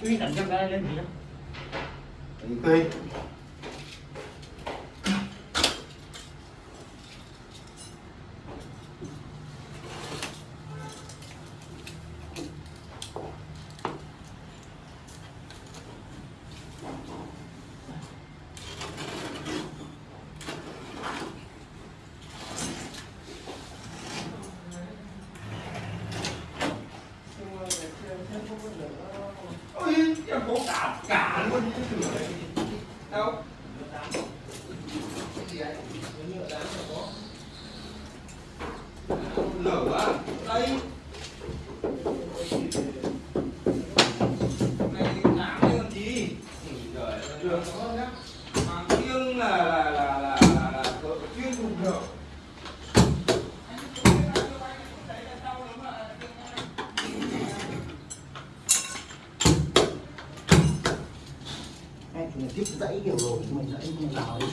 Suy tận trong cái lên gì đó. Tùy ôi em có cả cả luôn cái đừng này đâu lửa quá đây này làm đây làm gì trời đường có nhá mà riêng là là là là là, là chuyên dùng được mình thì tiếp dãy kiểu rồi, mình dãy mình vào đi